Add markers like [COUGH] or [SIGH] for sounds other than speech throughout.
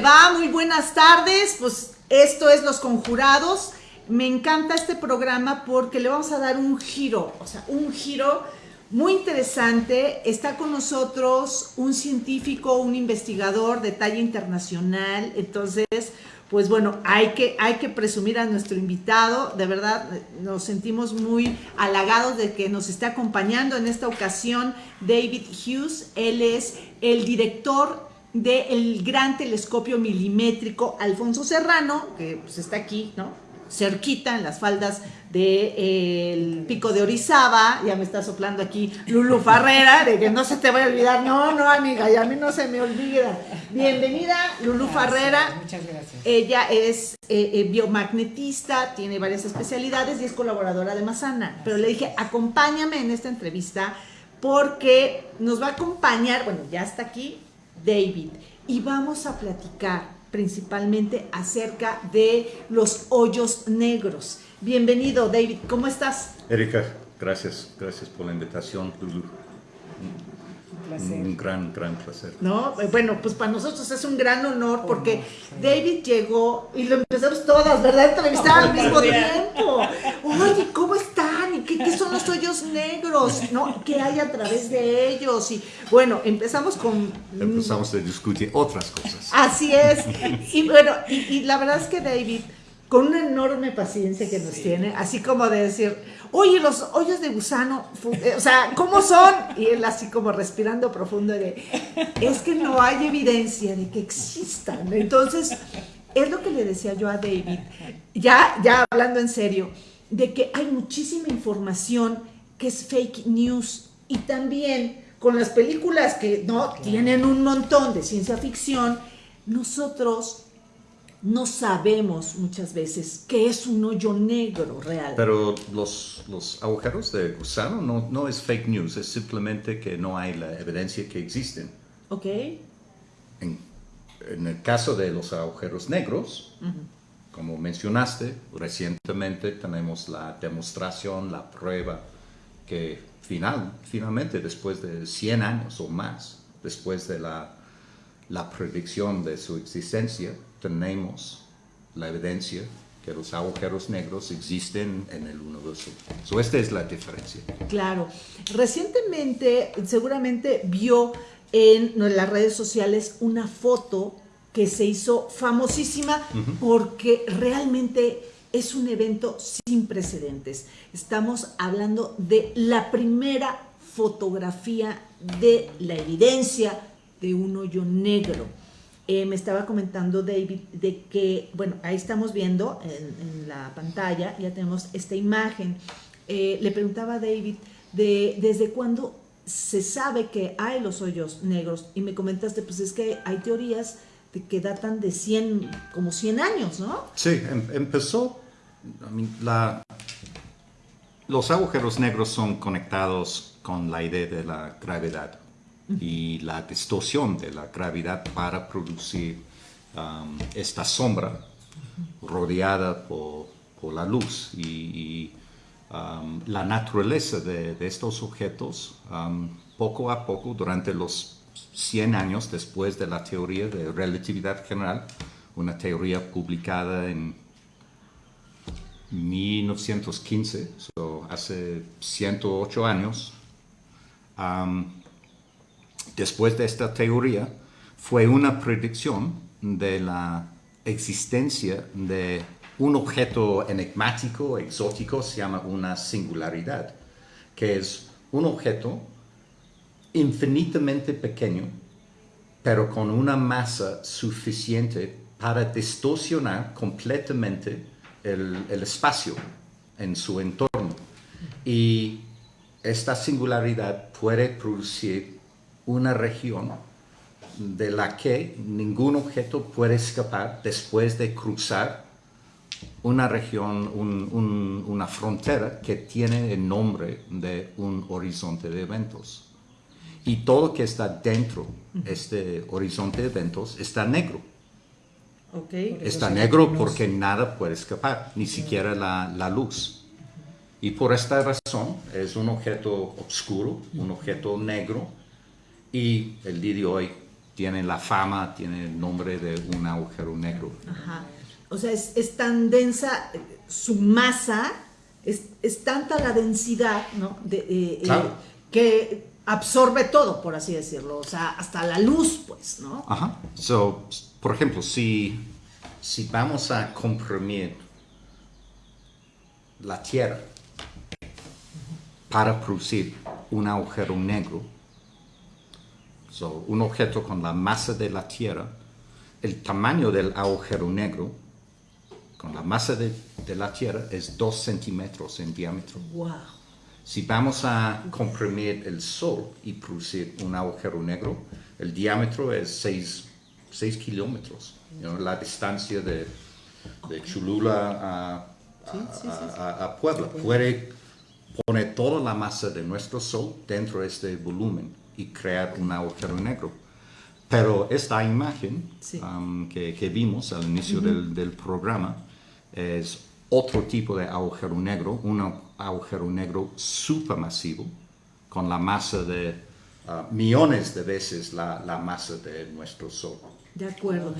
va? Muy buenas tardes. Pues esto es Los Conjurados. Me encanta este programa porque le vamos a dar un giro, o sea, un giro muy interesante. Está con nosotros un científico, un investigador de talla internacional. Entonces, pues bueno, hay que, hay que presumir a nuestro invitado. De verdad, nos sentimos muy halagados de que nos esté acompañando en esta ocasión David Hughes. Él es el director del gran telescopio milimétrico Alfonso Serrano, que pues está aquí, ¿no? cerquita en las faldas del pico de Orizaba, ya me está soplando aquí Lulu Farrera, de que no se te vaya a olvidar, no, no amiga, ya a mí no se me olvida. Bienvenida Lulu Farrera. Muchas gracias. Ella es eh, eh, biomagnetista, tiene varias especialidades y es colaboradora de Masana, pero le dije, acompáñame en esta entrevista porque nos va a acompañar, bueno, ya está aquí David, y vamos a platicar principalmente acerca de los hoyos negros. Bienvenido, David, ¿cómo estás? Erika, gracias, gracias por la invitación, Lulu. Un gran, gran placer. No, bueno, pues para nosotros es un gran honor porque David llegó y lo empezamos todas, ¿verdad? Entrevistar al mismo tiempo. Oye, ¿cómo están? ¿Y qué, son los hoyos negros? ¿No? ¿Qué hay a través de ellos? Y bueno, empezamos con... Empezamos a discutir otras cosas. Así es. Y bueno, y la verdad es que David con una enorme paciencia que nos tiene, así como de decir, oye, los hoyos de gusano, eh, o sea, ¿cómo son? Y él así como respirando profundo de, es que no hay evidencia de que existan. Entonces, es lo que le decía yo a David, ya, ya hablando en serio, de que hay muchísima información que es fake news y también con las películas que no tienen un montón de ciencia ficción, nosotros no sabemos muchas veces qué es un hoyo negro real. Pero los, los agujeros de gusano no, no, es fake news, es simplemente que no hay la evidencia que existen. Ok. En, en el caso de los agujeros negros, como mencionaste, recientemente tenemos la demostración, la prueba que final, finalmente después de 100 años o más, después de la, la predicción de su existencia, tenemos la evidencia que los agujeros negros existen en el universo. So, esta es la diferencia. Claro. Recientemente, seguramente vio en las redes sociales una foto que se hizo famosísima porque realmente es un evento sin precedentes. Estamos hablando de la primera fotografía de la evidencia de un hoyo negro. Eh, me estaba comentando David de que, bueno, ahí estamos viendo en, la pantalla, ya tenemos esta imagen. Eh, le preguntaba a David de desde cuándo se sabe que hay los hoyos negros y me comentaste, pues es que hay teorías que datan de 100, como 100 años, ¿no? Sí, em, empezó, la, los agujeros negros son conectados con la idea de la gravedad y la distorsión de la gravedad para producir um, esta sombra rodeada por, por, la luz. Y, um, la naturaleza de, estos objetos, um, poco a poco, durante los 100 años después de la teoría de relatividad general, una teoría publicada en 1915, hace 108 años, después de esta teoría fue una predicción de la existencia de un objeto enigmático, exótico, se llama una singularidad, que es un objeto infinitamente pequeño, pero con una masa suficiente para distorsionar completamente el, espacio en su entorno. Y esta singularidad puede producir una región de la que ningún objeto puede escapar después de cruzar una región, una frontera que tiene el nombre de un horizonte de eventos. Y todo que está dentro de este horizonte de eventos está negro. Está negro porque nada puede escapar, ni siquiera la, la luz. Y por esta razón es un objeto oscuro, un objeto negro, y el día de hoy tiene la fama, tiene el nombre de un agujero negro. Ajá. O sea, es, tan densa su masa, es, tanta la densidad, ¿no? De, eh, eh, que absorbe todo, por así decirlo, o sea, hasta la luz, pues, ¿no? Ajá. So, por ejemplo, si, si vamos a comprimir la Tierra para producir un agujero negro, so, un objeto con la masa de la Tierra, el tamaño del agujero negro con la masa de, de la Tierra es 2 centímetros en diámetro. Wow. Si vamos a comprimir el Sol y producir un agujero negro, el diámetro es 6, kilómetros. la distancia de, de Cholula a, a, Puebla. Puede poner toda la masa de nuestro Sol dentro de este volumen y crear un agujero negro. Pero esta imagen um, que, que, vimos al inicio del, del programa es otro tipo de agujero negro, un agujero negro supermasivo, con la masa de uh, millones de veces la, la, masa de nuestro Sol. De acuerdo.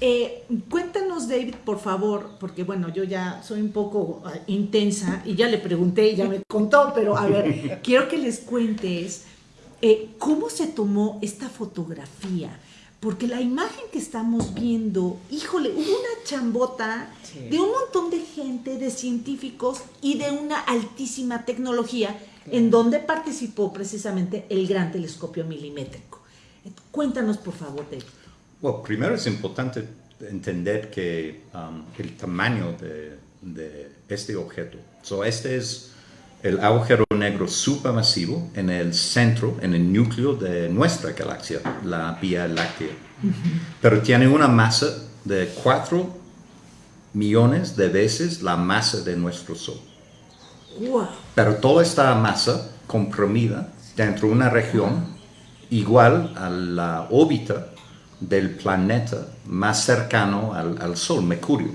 Eh, cuéntanos, David, por favor, porque bueno, yo ya soy un poco uh, intensa y ya le pregunté y ya me contó, pero a ver, [LAUGHS] quiero que les cuentes eh, cómo se tomó esta fotografía porque la imagen que estamos viendo, híjole, hubo una chambota de un montón de gente, de científicos y de una altísima tecnología en donde participó precisamente el gran telescopio milimétrico. Cuéntanos, por favor, David. Bueno, primero es importante entender que um, el tamaño de, de, este objeto, so este es el agujero negro supermasivo en el centro, en el núcleo de nuestra galaxia, la Vía Láctea. Pero tiene una masa de 4 millones de veces la masa de nuestro Sol. Pero toda esta masa comprimida dentro de una región igual a la órbita del planeta más cercano al, al Sol, Mercurio.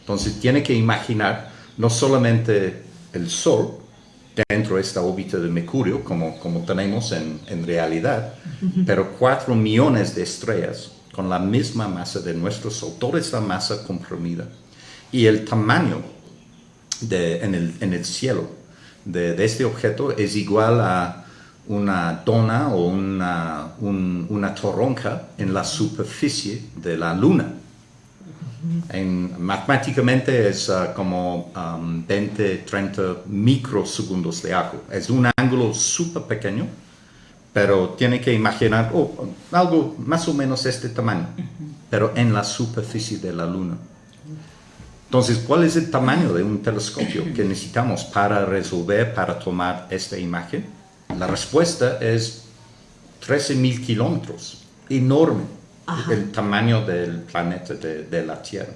Entonces tiene que imaginar no solamente el Sol, dentro de esta órbita de Mercurio, como, como tenemos en, realidad, pero cuatro millones de estrellas con la misma masa de nuestro Sol, toda esta masa comprimida. Y el tamaño de, en, el, en el cielo de, este objeto es igual a una dona o una, una toronja en la superficie de la Luna. En, matemáticamente es uh, como 20, um, 30 microsegundos de arco. Es un ángulo súper pequeño, pero tiene que imaginar oh, algo más o menos este tamaño, pero en la superficie de la Luna. Entonces, ¿cuál es el tamaño de un telescopio que necesitamos para resolver, para tomar esta imagen? La respuesta es 13.000 kilómetros, enorme el tamaño del planeta de, la Tierra.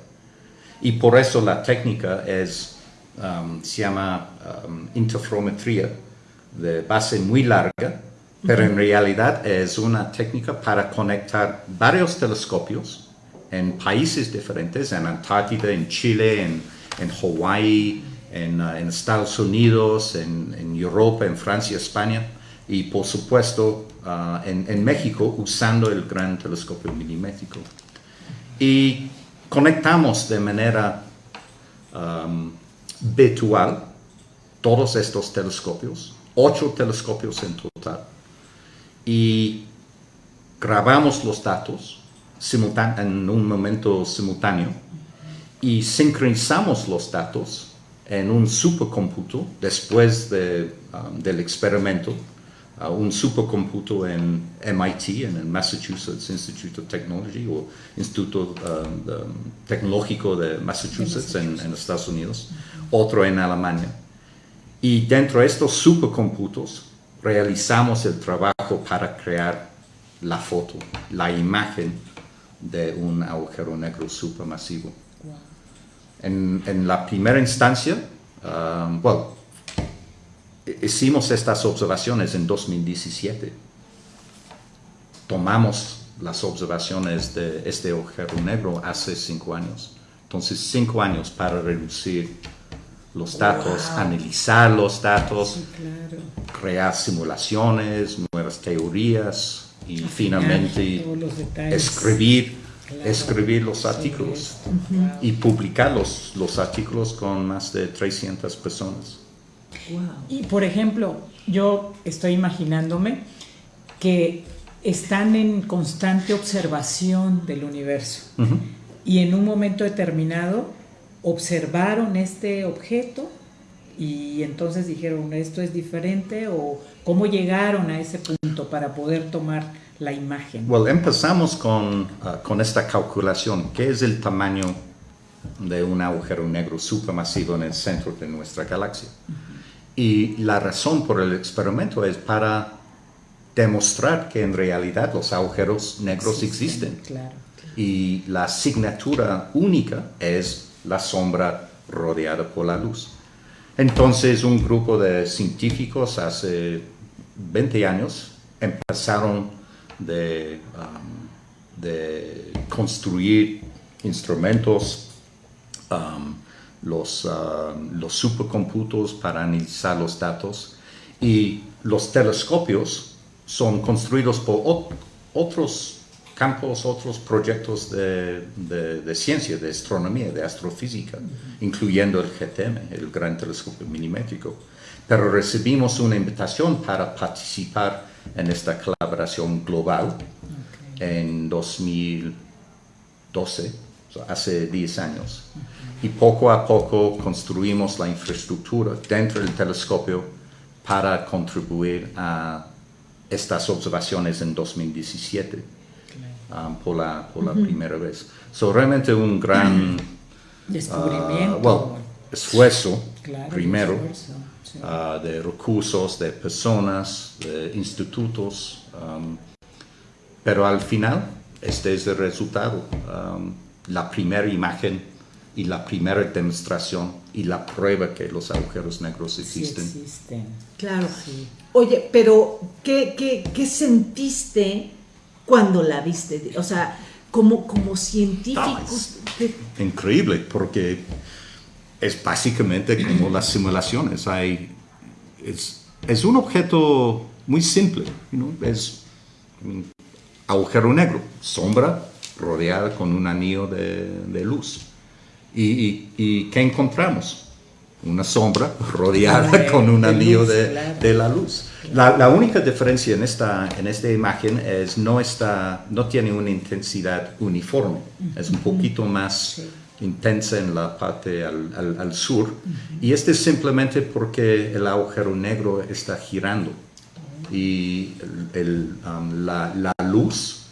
Y por eso la técnica es, um, se llama um, interferometría de base muy larga, pero en realidad es una técnica para conectar varios telescopios en países diferentes, en Antártida, en Chile, en, en Hawái, en, uh, en, Estados Unidos, en, en Europa, en Francia, España, y por supuesto uh, en, México usando el gran telescopio milimétrico. Y conectamos de manera virtual todos estos telescopios, ocho telescopios en total, y grabamos los datos en un momento simultáneo y sincronizamos los datos en un supercomputo después de, del experimento un supercomputo en MIT, en el Massachusetts Institute of Technology o Instituto um, Tecnológico de Massachusetts en, Estados Unidos, otro en Alemania. Y dentro de estos supercomputos realizamos el trabajo para crear la foto, la imagen de un agujero negro supermasivo. En, en la primera instancia, um, bueno, hicimos estas observaciones en 2017. Tomamos las observaciones de este agujero negro hace cinco años. Entonces, cinco años para reducir los datos, analizar los datos, crear simulaciones, nuevas teorías, y finalmente escribir, escribir los artículos y publicar los, los artículos con más de 300 personas. Y por ejemplo, yo estoy imaginándome que están en constante observación del universo y en un momento determinado observaron este objeto y entonces dijeron esto es diferente o cómo llegaron a ese punto para poder tomar la imagen. Bueno, empezamos con, uh, con esta calculación, ¿qué es el tamaño de un agujero negro supermasivo en el centro de nuestra galaxia? Y la razón por el experimento es para demostrar que en realidad los agujeros negros existen. Y la asignatura única es la sombra rodeada por la luz. Entonces un grupo de científicos hace 20 años empezaron de, um, de construir instrumentos, um, los, uh, los supercomputos para analizar los datos y los telescopios son construidos por otros campos, otros proyectos de, de, ciencia, de astronomía, de astrofísica, incluyendo el GTM, el Gran Telescopio Milimétrico. Pero recibimos una invitación para participar en esta colaboración global en 2012, hace 10 años. Y poco a poco construimos la infraestructura dentro del telescopio para contribuir a estas observaciones en 2017 um, por la, por la primera vez. So, realmente un gran [CLEARS THROAT] descubrimiento. Uh, esfuerzo, primero, uh, de recursos, de personas, de institutos, um, pero al final este es el resultado, um, la primera imagen y la primera demostración y la prueba que los agujeros negros existen. Sí existen. Claro. Sí. Oye, pero ¿qué, qué, qué sentiste cuando la viste? O sea, como, como científico. increíble, porque es básicamente como las simulaciones. Hay, es, es un objeto muy simple, es un agujero negro, sombra rodeada con un anillo de, de luz. Y, y, y, qué encontramos? Una sombra rodeada con un anillo de, de, la luz. La, la, única diferencia en esta, en esta imagen es no, está, no tiene una intensidad uniforme, es un poquito más intensa en la parte al, al, sur. Y este es simplemente porque el agujero negro está girando. Y el, um, la, la luz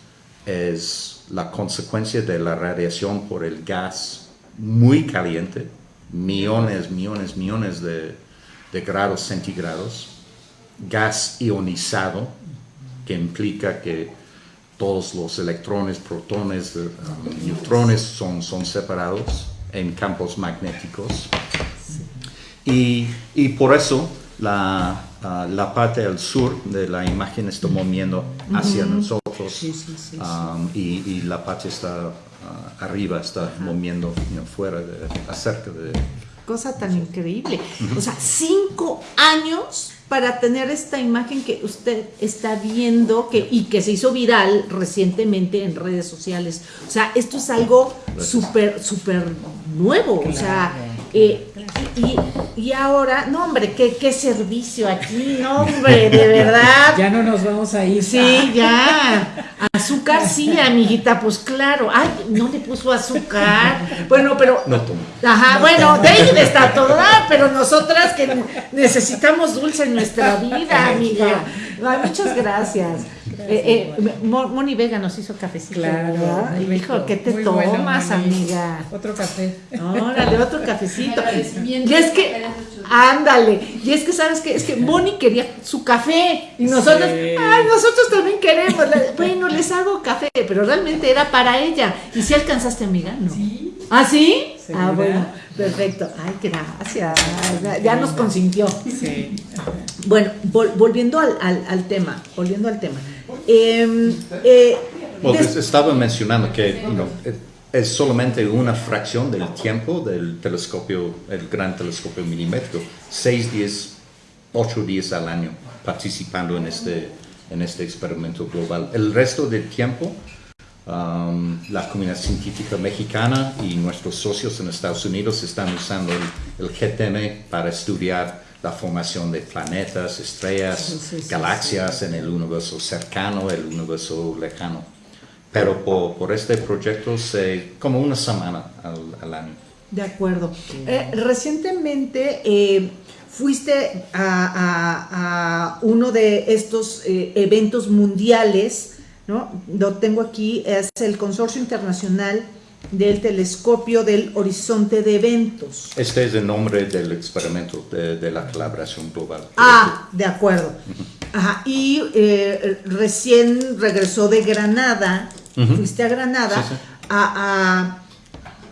es la consecuencia de la radiación por el gas muy caliente, millones, millones, millones de, de grados centígrados, gas ionizado, que implica que todos los electrones, protones, um, neutrones son, son separados en campos magnéticos. Y, y por eso la, uh, la, parte del sur de la imagen está moviendo hacia nosotros um, y, y, la parte está uh, arriba, está moviendo fuera, de, acerca de... Cosa tan increíble. O sea, cinco años para tener esta imagen que usted está viendo que, y que se hizo viral recientemente en redes sociales. O sea, esto es algo súper, súper nuevo. O sea, eh, y, y, ahora, no hombre, ¿qué, qué servicio aquí, no hombre, de verdad. [LAUGHS] Ya no nos vamos a ir. Sí, ya. Azúcar sí, amiguita, pues claro. Ay, no le puso azúcar. Bueno, pero. No tomo. Ajá, bueno, David está toda, pero nosotras que necesitamos dulce en nuestra vida, amiga. muchas gracias. Eh, eh, Moni Vega nos hizo cafecito. Claro. Dijo, ¿qué te tomas, amiga? Otro café. Órale, otro cafecito. Y es que, ándale, y es que, ¿sabes qué? Es que Moni quería su café y nosotros, ay, nosotros también queremos. Bueno, les hago café, pero realmente era para ella. ¿Y si alcanzaste, amiga? No. Sí. ¿Ah, sí? Ah, bueno, perfecto. Ay, gracias. Ya nos consintió. Sí. Bueno, volviendo al, al, tema, volviendo al tema. Em, eh, estaba mencionando que es solamente una fracción del tiempo del telescopio, el gran telescopio milimétrico, seis días, ocho días al año participando en este en este experimento global. El resto del tiempo, um, la comunidad científica mexicana y nuestros socios en Estados Unidos están usando el, GTM para estudiar la formación de planetas, estrellas, galaxias en el universo cercano, el universo lejano. Pero por, este proyecto, se, como una semana al, año. De acuerdo. Eh, recientemente eh, fuiste a, uno de estos eh, eventos mundiales, ¿no? Lo tengo aquí, es el Consorcio Internacional del Telescopio del Horizonte de Eventos. Este es el nombre del experimento de, la colaboración global. Ah, de acuerdo. Ajá. Y eh, recién regresó de Granada, fuiste a Granada, A,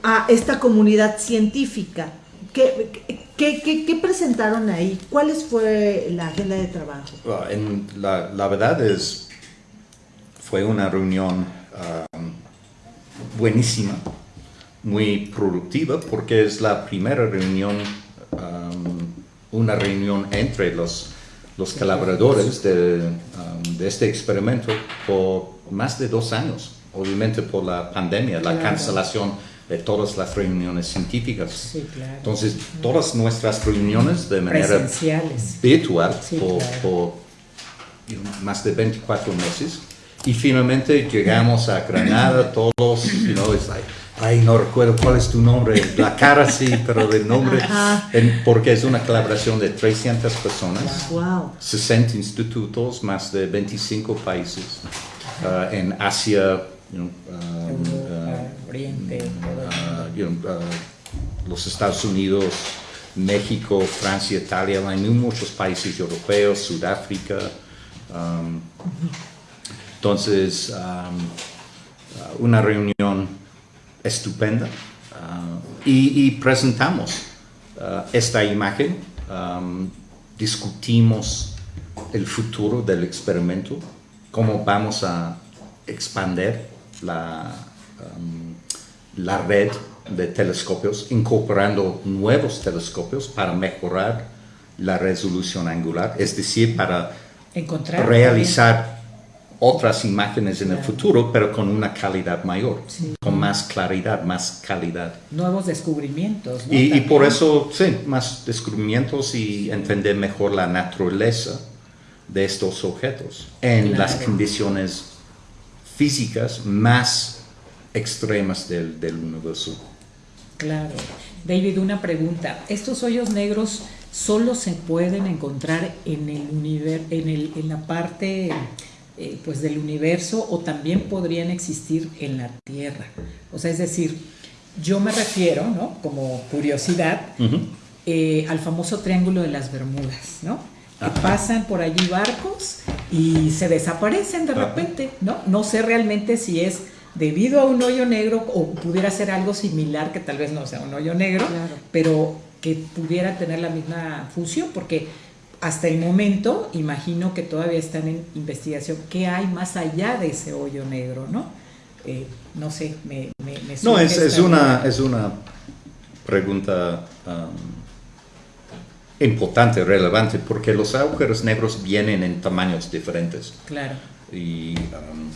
a, esta comunidad científica. ¿Qué, ¿Qué, presentaron ahí? ¿Cuál fue la agenda de trabajo? Ah, en la, la, verdad es, fue una reunión um, buenísima, muy productiva, porque es la primera reunión, um, una reunión entre los, los colaboradores de, um, de, este experimento por más de dos años, obviamente por la pandemia, la cancelación de todas las reuniones científicas. Entonces, todas nuestras reuniones de manera virtual por, más de 24 meses. Y finalmente llegamos a Granada, todos, you know, ay, no recuerdo cuál es tu nombre, la cara sí, pero el nombre, porque es una colaboración de 300 personas, 60 institutos, más de 25 países, uh, en Asia, you know, um, Oriente, uh, uh, los Estados Unidos, México, Francia, Italia, hay muchos países europeos, Sudáfrica. Um, entonces, um, uh, una reunión estupenda y, presentamos esta imagen, um, discutimos el futuro del experimento, cómo vamos a expandir la, la red de telescopios, incorporando nuevos telescopios para mejorar la resolución angular, es decir, para Encontrar realizar otras imágenes en el futuro, pero con una calidad mayor, con más claridad, más calidad. Nuevos descubrimientos. Y, por eso, sí, más descubrimientos y entender mejor la naturaleza de estos objetos en las condiciones físicas más extremas del, del universo. Claro. David, una pregunta. ¿Estos hoyos negros solo se pueden encontrar en, el universo, en, el, en la parte eh, pues del universo o también podrían existir en la Tierra? O sea, es decir, yo me refiero, ¿no? Como curiosidad, eh, al famoso Triángulo de las Bermudas, ¿no? Que pasan por allí barcos y se desaparecen de repente, ¿no? No sé realmente si es debido a un hoyo negro o pudiera ser algo similar que tal vez no sea un hoyo negro, pero que pudiera tener la misma función, porque hasta el momento imagino que todavía están en investigación qué hay más allá de ese hoyo negro, ¿no? Eh, no sé, me, me, No, es, es una, es una pregunta um, importante, relevante, porque los agujeros negros vienen en tamaños diferentes. Claro. Y um,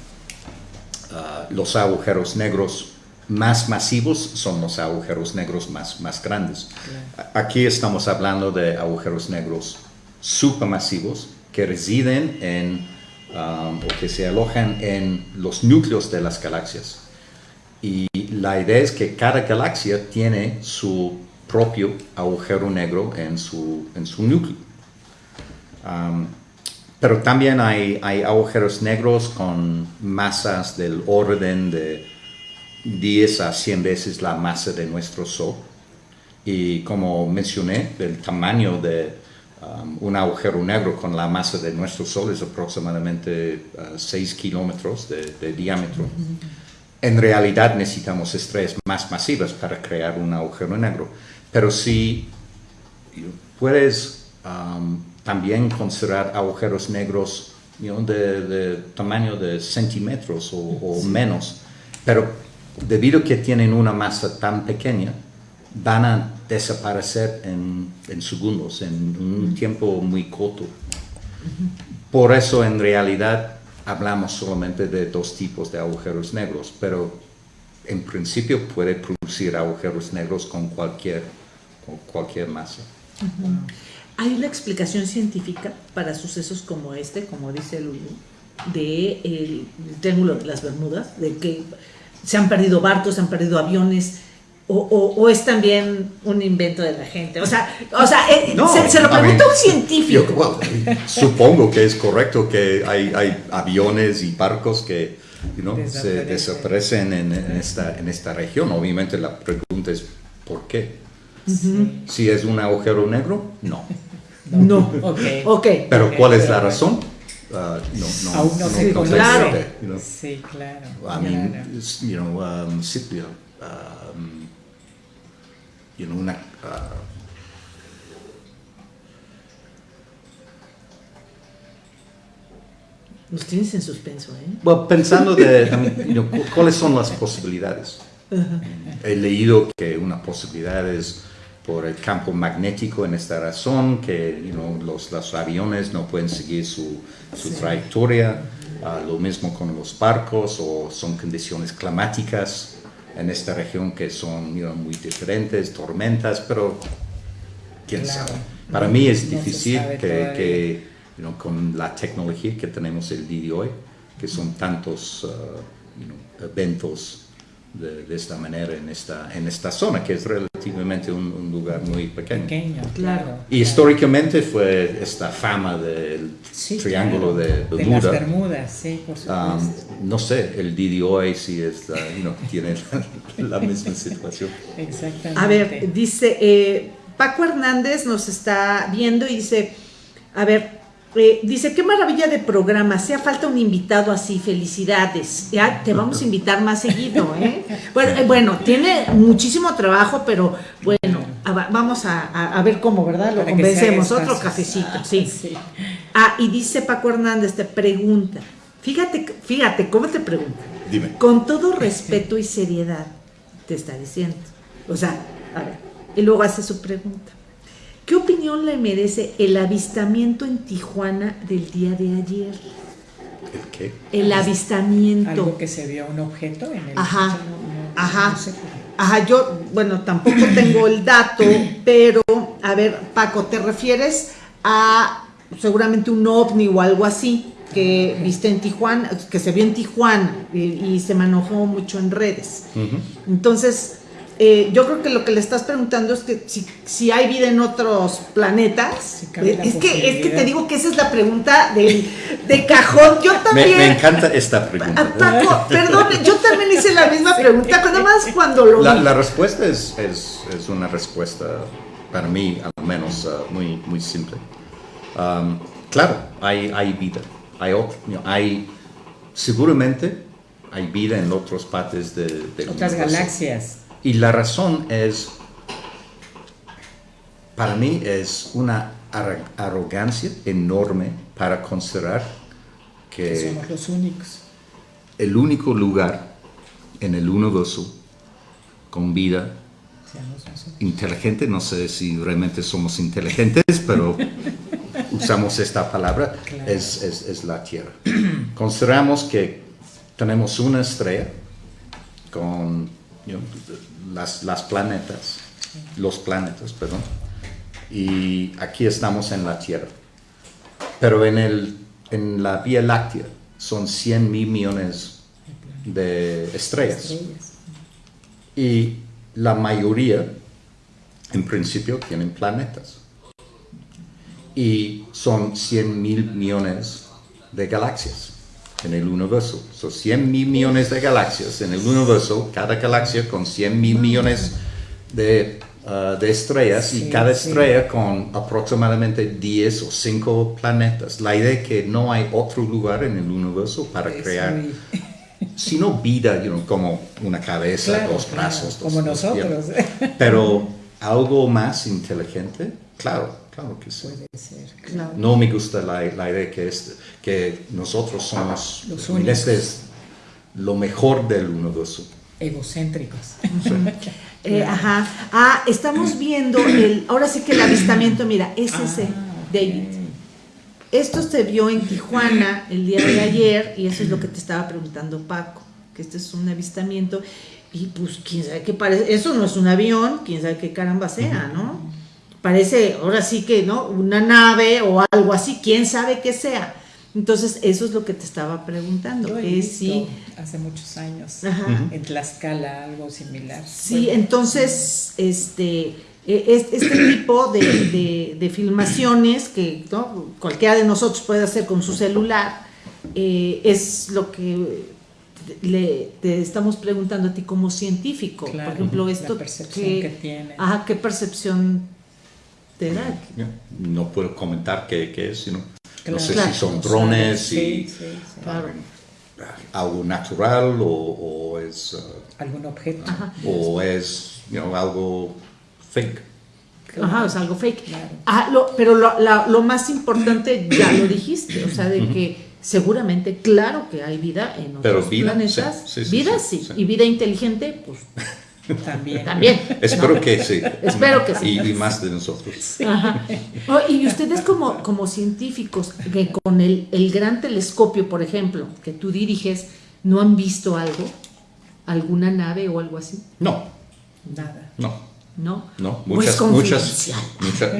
Ah, los agujeros negros más masivos son los agujeros negros más, más grandes. Aquí estamos hablando de agujeros negros supermasivos que residen en, um, o que se alojan en los núcleos de las galaxias. Y la idea es que cada galaxia tiene su propio agujero negro en su, en su núcleo. Um, pero también hay, hay agujeros negros con masas del orden de 10 a 100 veces la masa de nuestro Sol. Y como mencioné, el tamaño de um, un agujero negro con la masa de nuestro Sol es aproximadamente 6 uh, kilómetros de, diámetro. En realidad necesitamos estrellas más masivas para crear un agujero negro. Pero si puedes um, también considerar agujeros negros de, tamaño de centímetros o, menos, pero debido a que tienen una masa tan pequeña, van a desaparecer en, segundos, en un tiempo muy corto. por eso en realidad hablamos solamente de dos tipos de agujeros negros, pero en principio puede producir agujeros negros con cualquier, con cualquier masa. ¿Hay una explicación científica para sucesos como este, como dice Lulu, de el triángulo de las Bermudas, de que se han perdido barcos, se han perdido aviones? O, es también un invento de la gente. O sea, o sea eh, se, lo pregunta un científico. supongo que es correcto que hay, hay aviones y barcos que se desaparecen en, esta, en esta región. Obviamente la pregunta es ¿por qué? Si es un agujero negro, no. No, ok. Pero ¿cuál es la razón? Uh, no, no, Aún no, sé claro. Sí, claro. I mean, you know, um, um, you know, una, uh, Nos tienes en suspenso, ¿eh? Bueno, pensando de cuáles son las posibilidades. He leído que una posibilidad es por el campo magnético en esta razón, que los, los, aviones no pueden seguir su, su trayectoria, ah, lo mismo con los barcos, o son condiciones climáticas en esta región que son muy diferentes, tormentas, pero quién sabe. Para mí es difícil que, que con la tecnología que tenemos el día de hoy, que son tantos uh, eventos de, esta manera en esta, en esta zona, que es relativamente un, lugar muy pequeño. Pequeño, claro. Y históricamente fue esta fama del triángulo de Bermuda. De las Bermudas, sí, por um, supuesto. no sé, el día de hoy si es, tiene la, misma situación. Exactamente. A ver, dice, eh, Paco Hernández nos está viendo y dice, a ver, eh, dice, qué maravilla de programa, hacía falta un invitado así, felicidades. Ya te vamos a invitar más seguido, ¿eh? Bueno, eh, bueno tiene muchísimo trabajo, pero bueno, vamos a, ver cómo, ¿verdad? Lo convencemos. Otro cafecito, [LAUGHS] sí. Ah, y dice Paco Hernández, te pregunta, fíjate, fíjate, ¿cómo te pregunta? Dime. Con todo respeto y seriedad, te está diciendo. O sea, a ver, y luego hace su pregunta. ¿Qué opinión le merece el avistamiento en Tijuana del día de ayer? ¿El qué? El avistamiento. Algo que se vio un objeto en el... Ajá, ajá. Ajá, yo, bueno, tampoco tengo el dato, [CLEARS THROAT] pero, a ver, Paco, ¿te refieres a seguramente un ovni o algo así que viste en Tijuana, que se vio en Tijuana y, se manejó mucho en redes? Entonces, eh, yo creo que lo que le estás preguntando es que si, hay vida en otros planetas. Eh, es, que, es que te digo que esa es la pregunta de, de cajón. Yo también. Me, encanta esta pregunta. Paco, perdón, yo también hice la misma pregunta, nada más cuando lo. La, la respuesta es, es, es, una respuesta, para mí al menos, uh, muy, muy simple. Um, claro, hay, hay vida. Hay, hay, seguramente hay vida en otras partes de, de otras galaxias. Y la razón es, para mí es una arrogancia enorme para considerar que, somos los únicos. El único lugar en el universo con vida inteligente, no sé si realmente somos inteligentes, pero [LAUGHS] usamos esta palabra, es, es, la Tierra. [CLEARS THROAT] Consideramos que tenemos una estrella con las, las planetas, los planetas, perdón, y aquí estamos en la Tierra. Pero en, el, en la Vía Láctea son 100 mil millones de estrellas. Y la mayoría, en principio, tienen planetas. Y son 100 mil millones de galaxias en el universo. Son 100 mil millones de galaxias en el universo, cada galaxia con 100 mil millones de, uh, de estrellas y cada estrella con aproximadamente 10 o 5 planetas. La idea es que no hay otro lugar en el universo para crear, [LAUGHS] sino vida, como una cabeza, dos brazos. como nosotros. Pero algo más inteligente, claro, Claro que sí. Puede ser. No me gusta la, la idea que, es, que nosotros somos los Este es lo mejor del universo. Egocéntricos. [LAUGHS] Eh, ajá. Ah, estamos viendo el, ahora sí que el avistamiento, mira, es ese, ah, David. esto se vio en Tijuana el día de ayer y eso es lo que te estaba preguntando Paco, que este es un avistamiento y pues quién sabe qué parece, eso no es un avión, quién sabe qué caramba sea, ¿no? Parece ahora sí que, ¿no? Una nave o algo así, quién sabe qué sea. Entonces, eso es lo que te estaba preguntando. Yo he que visto sí, hace muchos años Ajá. en Tlaxcala algo similar. Sí, Bueno, entonces, este, es- este tipo de, de- de filmaciones que ¿no? cualquiera de nosotros puede hacer con su celular, eh, es lo que le, te estamos preguntando a ti como científico. Claro, Por ejemplo, la esto percepción que tiene. Ajá, ¿qué percepción No puedo comentar qué, qué es, sino, Claro. no sé Claro. si son drones, Sí, si sí, sí. Claro. algo natural o, o es, uh, Algún objeto. Ajá. o es you know, algo fake. Ajá, es algo fake. Claro. Ah, lo- pero lo, la- lo más importante ya lo dijiste, o sea, de que seguramente, claro que hay vida en otros Pero vida, planetas. sí, sí, sí, vida sí, sí, sí. y vida inteligente, pues También. también. Espero que sí. Espero que sí. Y, y más de nosotros. Ajá. Oh, y ustedes como, como científicos, que con el, el gran telescopio, por ejemplo, que tú diriges, ¿no han visto algo? ¿Alguna nave o algo así? No, Nada. no. ¿No? No, Pues muchas, muchas, [LAUGHS] muchas,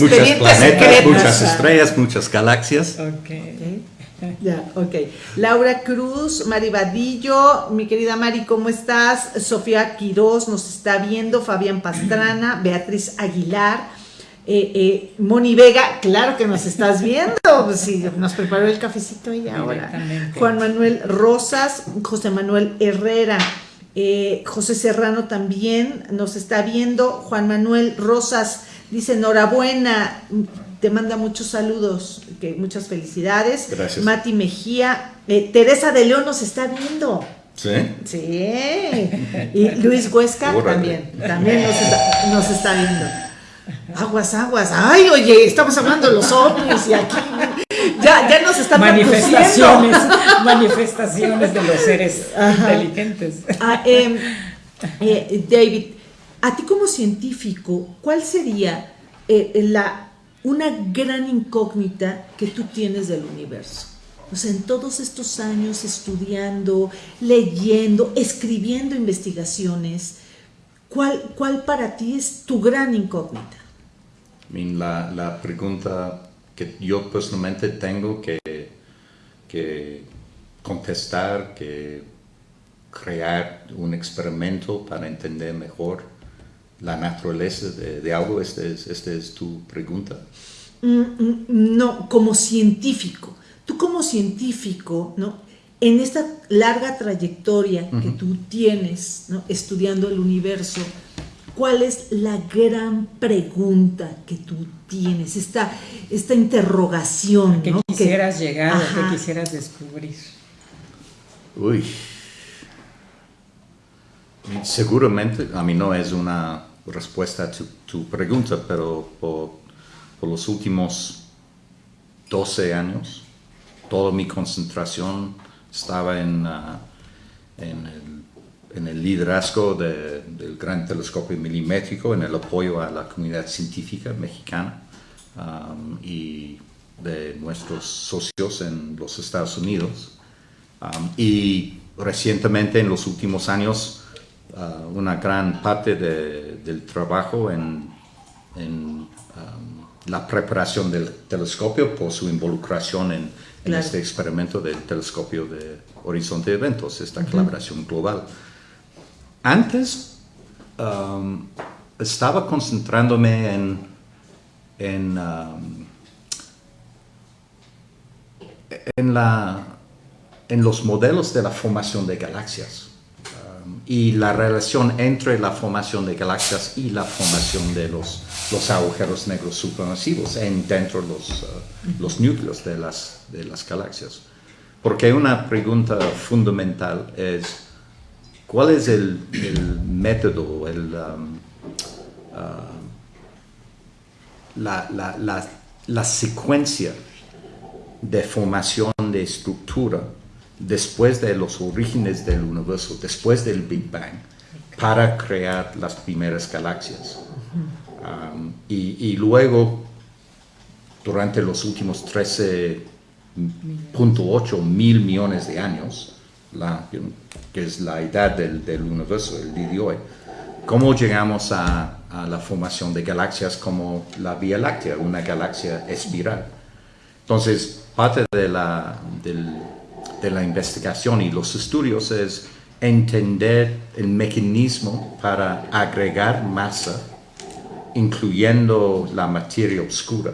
muchas planetas, estrellas, muchas galaxias. Ok. Ok. [LAUGHS] Ya, ok. Laura Cruz, Mari Vadillo, mi querida Mari, ¿cómo estás? Sofía Quirós nos está viendo, Fabián Pastrana, [CLEARS THROAT] Beatriz Aguilar, eh, eh, Moni Vega, claro que nos estás viendo, [LAUGHS] sí, nos preparó el cafecito ella ahora. Juan Manuel Rosas, José Manuel Herrera, eh, José Serrano también nos está viendo, Juan Manuel Rosas dice enhorabuena, te manda muchos saludos, que muchas felicidades. Gracias. Mati Mejía, eh, Teresa de León nos está viendo. ¿Sí? Sí. Y Luis Huesca Órale. también, también nos está, nos está viendo. Aguas, aguas. Ay, oye, estamos hablando de los ovnis y aquí ya, ya nos están Manifestaciones, [LAUGHS] manifestaciones de los seres Ajá. inteligentes. Ah, em, eh, David, a ti como científico, ¿cuál sería eh, la, una gran incógnita que tú tienes del universo? O sea, en todos estos años estudiando, leyendo, escribiendo investigaciones, ¿cuál, cuál para ti es tu gran incógnita? La pregunta que yo personalmente tengo que, que contestar, que crear un experimento para entender mejor la naturaleza de, de algo, esta es, esta es tu pregunta. Mm, mm, No, como científico. Tú como científico, ¿no? En esta larga trayectoria que tú tienes, ¿no? Estudiando el universo, ¿cuál es la gran pregunta que tú tienes? Esta, esta interrogación, ¿Qué ¿no? Que- quisieras llegar Ajá. qué quisieras descubrir? Uy. Seguramente, a mí no es una respuesta a tu, pregunta, pero por, los últimos 12 años, toda mi concentración estaba en, ah, el, liderazgo de- del gran telescopio milimétrico, en el apoyo a la comunidad científica mexicana um, y de nuestros socios en los Estados Unidos. Um, y recientemente, en los últimos años, uh, una gran parte de- del trabajo en, en, um, la preparación del telescopio por su involucración en, este experimento del telescopio de Horizonte de Eventos, esta colaboración global. Antes um, estaba concentrándome en, en, um, en, la, en los modelos de la formación de galaxias y la relación entre la formación de galaxias y la formación de los, los agujeros negros supermasivos en, dentro de los, uh, los núcleos de las, de las galaxias. Porque una pregunta fundamental es, ¿cuál es el, el método, el, um, uh, la, la- la- la secuencia de formación de estructura después de los orígenes del universo, después del Big Bang, para crear las primeras galaxias. Um, y, luego durante los últimos 13.8 mil millones de años, que es la edad del, del universo, el día de hoy, ¿cómo llegamos a, a, la formación de galaxias como la Vía Láctea, una galaxia espiral? Entonces, parte de la, del, de la investigación y los estudios es entender el mecanismo para agregar masa, incluyendo la materia oscura.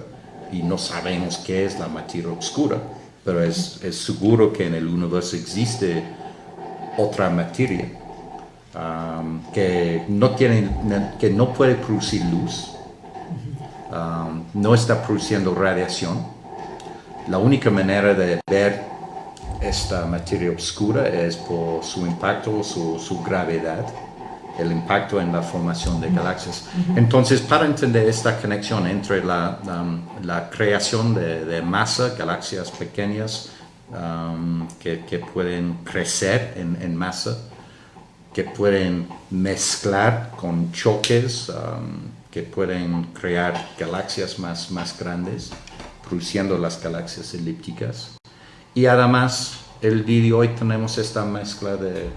Y no sabemos qué es la materia oscura, pero es, es seguro que en el universo existe otra materia um, que, no tiene, que no puede producir luz, um, no está produciendo radiación. La única manera de ver esta materia oscura es por su impacto, su, su gravedad, el impacto en la formación de galaxias. Entonces, para entender esta conexión entre la, um, la creación de, de, masa, galaxias pequeñas um, que, que, pueden crecer en, en, masa, que pueden mezclar con choques, um, que pueden crear galaxias más, más grandes, produciendo las galaxias elípticas. Y además, el día de hoy tenemos esta mezcla de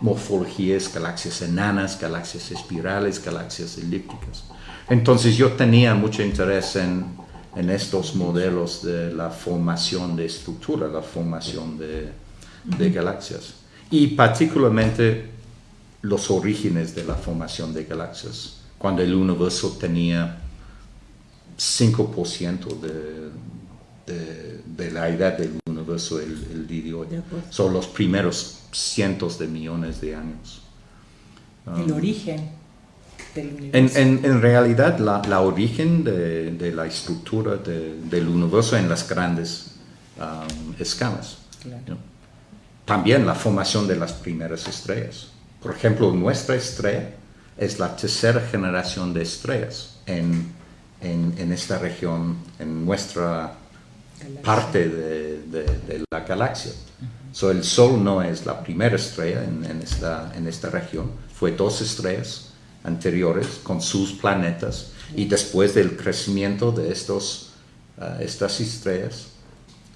morfologías, galaxias enanas, galaxias espirales, galaxias elípticas. Entonces yo tenía mucho interés en, en estos modelos de la formación de estructura, la formación de, de galaxias. Y particularmente los orígenes de la formación de galaxias, cuando el universo tenía 5% de, de, de, la edad del universo el, el día de hoy. Son los primeros cientos de millones de años. Um, el origen del universo. En, en, en realidad, la, la origen de, de, la estructura de, del universo en las grandes um, escalas. Claro. ¿no? También la formación de las primeras estrellas. Por ejemplo, nuestra estrella es la tercera generación de estrellas en, en, en esta región, en nuestra. Parte de, de, de, la galaxia. Uh -huh. so, el Sol no es la primera estrella en, en, esta, en esta región, fue dos estrellas anteriores con sus planetas y después del crecimiento de estos, uh, estas estrellas,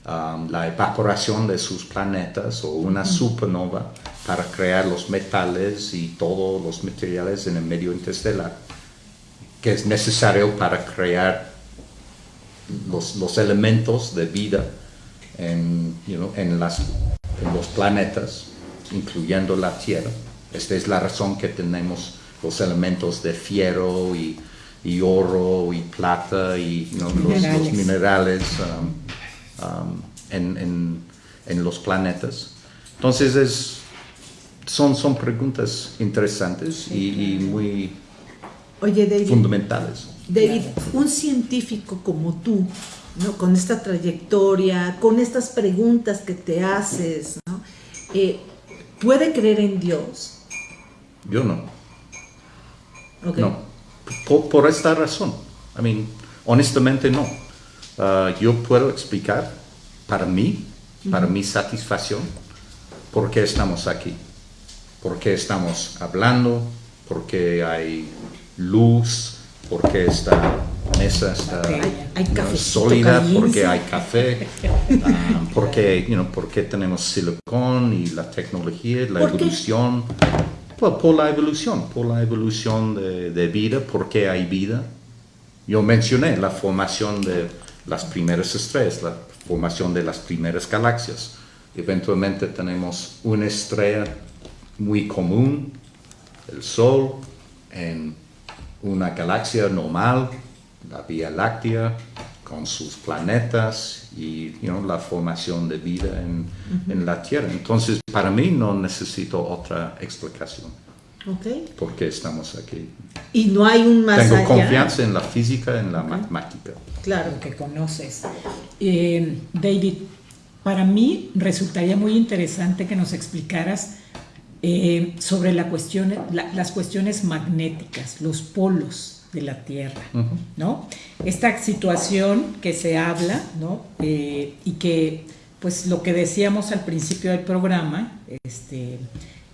um, la evaporación de sus planetas o una supernova para crear los metales y todos los materiales en el medio interestelar que es necesario para crear los, los elementos de vida en, you know, en, las, en los planetas, incluyendo la Tierra. Esta es la razón que tenemos los elementos de fierro y, y oro y plata y you know, minerales. Los, los, minerales um, um, en, en, en, los planetas. Entonces es, son, son preguntas interesantes y, y muy Oye, David, fundamentales. David, un científico como tú, ¿no? con esta trayectoria, con estas preguntas que te haces, ¿no? eh, ¿puede creer en Dios? Yo no. Okay. No. Por, por, esta razón. I mean, honestamente no. Uh, yo puedo explicar para mí, uh -huh. para mi satisfacción, por qué estamos aquí. Por qué estamos hablando, por qué hay luz, porque esta mesa está hay, ¿no? sólida, porque hay café, [LAUGHS] um, porque, you know, porque tenemos silicón y la tecnología, la evolución. Por, por, la evolución, por la evolución de, de vida, porque hay vida. Yo mencioné la formación de las primeras estrellas, la formación de las primeras galaxias. Eventualmente tenemos una estrella muy común, el Sol, en una galaxia normal, la Vía Láctea, con sus planetas y you know, la formación de vida en, uh -huh. en, la Tierra. Entonces, para mí no necesito otra explicación. Okay. Porque estamos aquí. Y no hay un más Tengo allá. confianza en la física, en la okay. matemática. Claro. Que conoces. Eh, David, para mí resultaría muy interesante que nos explicaras eh, sobre la cuestión, la, las cuestiones magnéticas, los polos de la Tierra, uh -huh. ¿no? Esta situación que se habla, ¿no? Eh, y que, pues, lo que decíamos al principio del programa, este,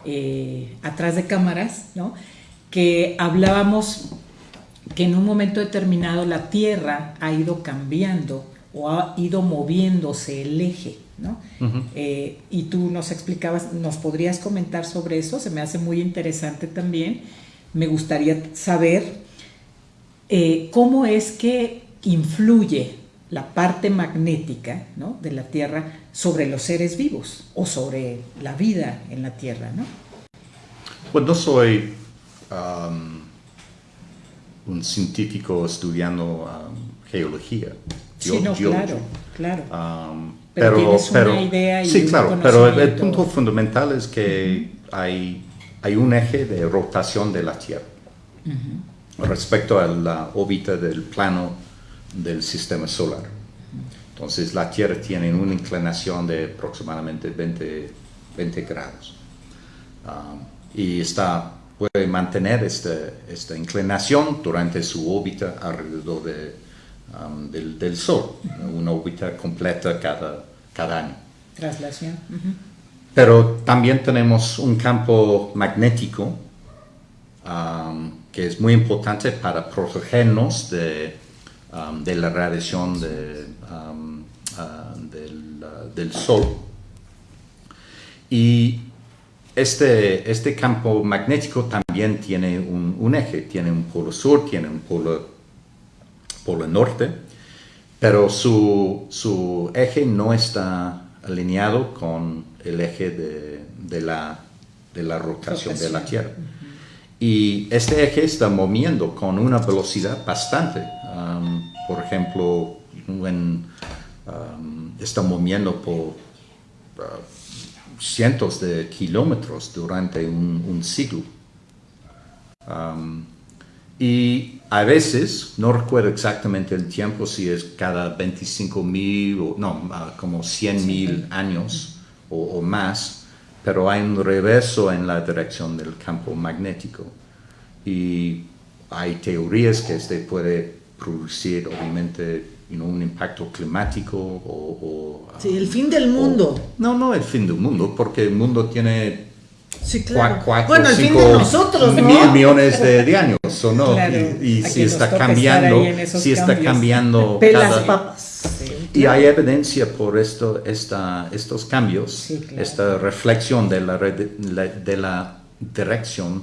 eh, atrás de cámaras, ¿no? Que hablábamos que en un momento determinado la Tierra ha ido cambiando o ha ido moviéndose el eje, ¿no? Eh, y tú nos explicabas, ¿nos podrías comentar sobre eso? Se me hace muy interesante también. Me gustaría saber eh, cómo es que influye la parte magnética ¿no? de la Tierra sobre los seres vivos o sobre la vida en la Tierra, ¿no? Pues no soy um, un científico estudiando um, geología. Sí, no, claro, claro. Um, pero, tienes una idea y sí, claro, pero el, punto fundamental es que hay, hay un eje de rotación de la Tierra respecto a la órbita del plano del sistema solar. Entonces la Tierra tiene una inclinación de aproximadamente 20, 20 grados. Um, y está, puede mantener este, esta inclinación durante su órbita alrededor de, um, del, del, Sol, una órbita completa cada, cada año. Traslación. Pero también tenemos un campo magnético um, que es muy importante para protegernos de, um, de la radiación de, uh, del, uh, del Sol. Y este, este campo magnético también tiene un, eje, tiene un polo sur, tiene un polo, polo norte, pero su, eje no está alineado con el eje de, la, de la, rotación, de la Tierra. Y este eje está moviendo con una velocidad bastante. Um, por ejemplo, um, está moviendo por uh, cientos de kilómetros durante un, siglo. Um, y a veces, no recuerdo exactamente el tiempo, si es cada 25 mil o no, ah, como 100 mil años o, más, pero hay un reverso en la dirección del campo magnético. Y hay teorías que este puede producir, obviamente, un impacto climático o... sí, el fin del mundo. no, no el fin del mundo, porque el mundo tiene Sí, claro. bueno, fin de nosotros, ¿no? Mil millones de, años, ¿o no? y, si está cambiando, si está cambiando cada... papas. y hay evidencia por esto, esta, estos cambios, esta reflexión de la, de la dirección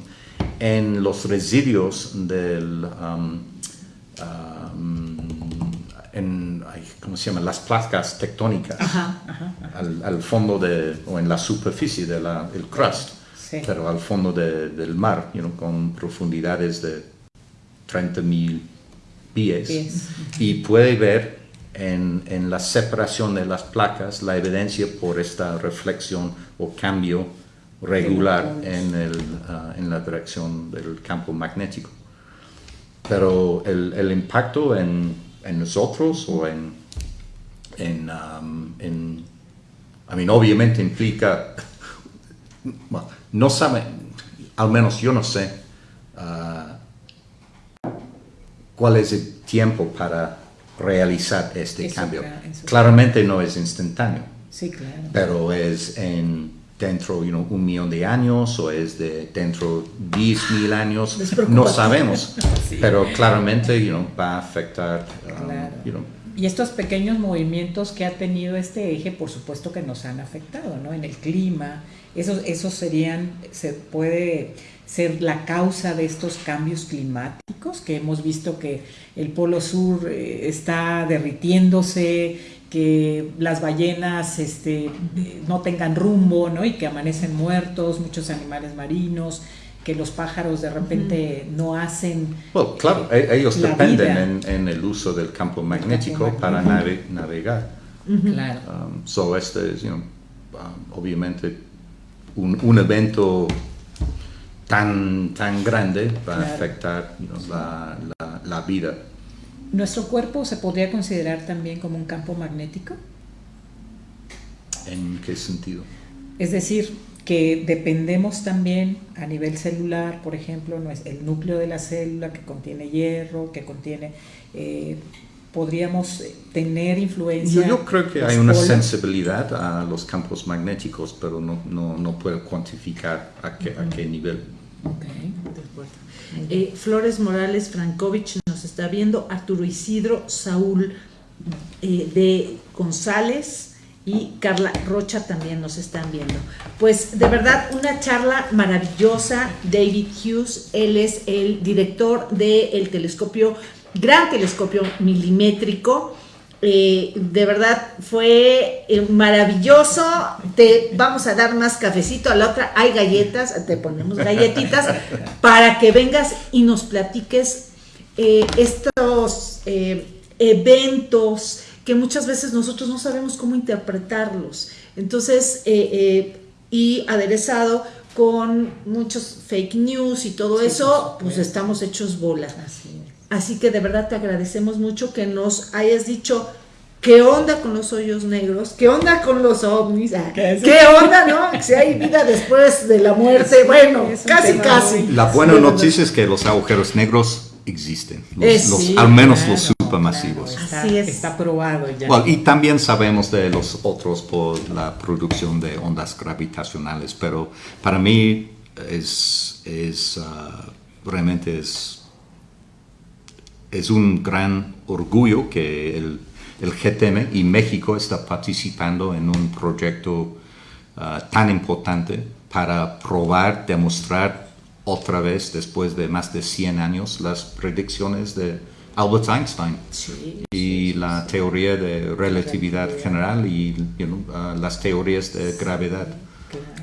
en los residuos del... Um, um, en, ¿cómo se llama? Las placas tectónicas Al, fondo de, o en la superficie del crust, pero al fondo del mar, con profundidades de 30.000 pies. Y puede ver en, en, la separación de las placas la evidencia por esta reflexión o cambio regular en, el, ah, en la dirección del campo magnético. Pero el, el impacto en en nosotros o en, en, um, en I mean, obviamente implica, [LAUGHS] no sabe, al menos yo no sé uh, cuál es el tiempo para realizar este cambio. Claramente no es instantáneo, sí, claro. pero es en dentro de un millón de años o es de dentro de 10 mil años, no sabemos, [LAUGHS] pero claramente va a afectar. Um, y estos pequeños movimientos que ha tenido este eje, por supuesto que nos han afectado, ¿no? En el clima, esos, esos serían, se puede ser la causa de estos cambios climáticos, que hemos visto que el polo sur eh, está derritiéndose, que las ballenas este, no tengan rumbo ¿no? y que amanecen muertos, muchos animales marinos, que los pájaros de repente no hacen... Bueno, claro, e-, ellos dependen en, el uso del campo magnético para navegar. Claro. Um, so este es, um, obviamente, un, evento tan, tan grande va a afectar la, la vida ¿Nuestro cuerpo se podría considerar también como un campo magnético? ¿En qué sentido? Es decir, que dependemos también a nivel celular, por ejemplo, el núcleo de la célula que contiene hierro, que contiene... Eh, podríamos tener influencia. Yo, creo que hay una sensibilidad a los campos magnéticos, pero no, no, no puedo cuantificar a qué, a qué nivel. Eh, Flores Morales Frankovich nos está viendo, Arturo Isidro, Saúl eh, de González y Carla Rocha también nos están viendo. Pues de verdad una charla maravillosa, David Hughes, él es el director del telescopio, gran telescopio milimétrico eh, de verdad fue eh, maravilloso. Te vamos a dar más cafecito. A la otra hay galletas, te ponemos galletitas [LAUGHS] para que vengas y nos platiques eh, estos eventos que muchas veces nosotros no sabemos cómo interpretarlos. Entonces, y aderezado con muchos fake news y todo eso, pues estamos hechos bolas. Así que de verdad te agradecemos mucho que nos hayas dicho qué onda con los hoyos negros, qué onda con los ovnis, ah, ¿Qué, onda, no? [LAUGHS] Si hay vida después de la muerte, bueno, casi, casi. La buena noticia es que los agujeros negros existen, los, al menos los supermasivos. Así es. Está probado ya. y también sabemos de los otros por la producción de ondas gravitacionales, pero para mí es, es ah, realmente es es un gran orgullo que el, el, GTM y México está participando en un proyecto ah, tan importante para probar, demostrar otra vez, después de más de 100 años, las predicciones de Albert Einstein y la teoría de relatividad general y ah, las teorías de gravedad.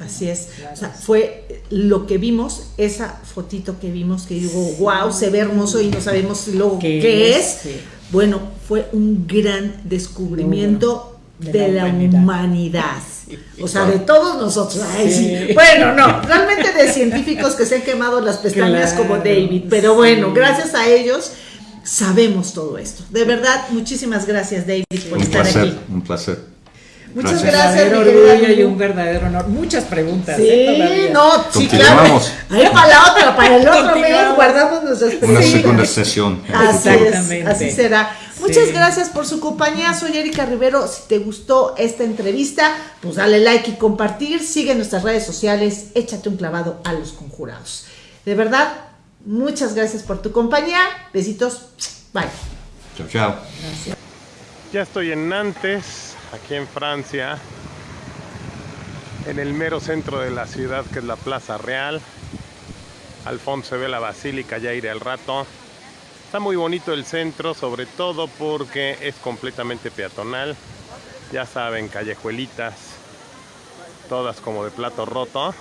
Así es. O sea, fue lo que vimos, esa fotito que vimos, que digo, wow, se ve hermoso y no sabemos luego qué, es. Bueno, fue un gran descubrimiento de, la, humanidad. O sea, de todos nosotros. Bueno, no, realmente de científicos que se han quemado las pestañas como David, pero bueno, gracias a ellos sabemos todo esto. De verdad, muchísimas gracias David por estar aquí. Un placer. Muchas gracias. Un verdadero orgullo y un verdadero honor. Muchas preguntas. Sí, ¿eh? no, sí, claro. Ahí para la otra, para el otro mes guardamos nuestras preguntas. Una segunda sesión. Así es, así será. Muchas gracias por su compañía. Soy Erika Rivero. Si te gustó esta entrevista, pues dale like y compartir. Sigue nuestras redes sociales. Échate un clavado a los conjurados. De verdad, muchas gracias por tu compañía. Besitos. Bye. Chao, chao. Gracias. Ya estoy en Nantes aquí en Francia, en el mero centro de la ciudad que es la Plaza Real. Al fondo se ve la basílica, ya iré al rato. Está muy bonito el centro, sobre todo porque es completamente peatonal. Ya saben, callejuelitas, todas como de plato roto.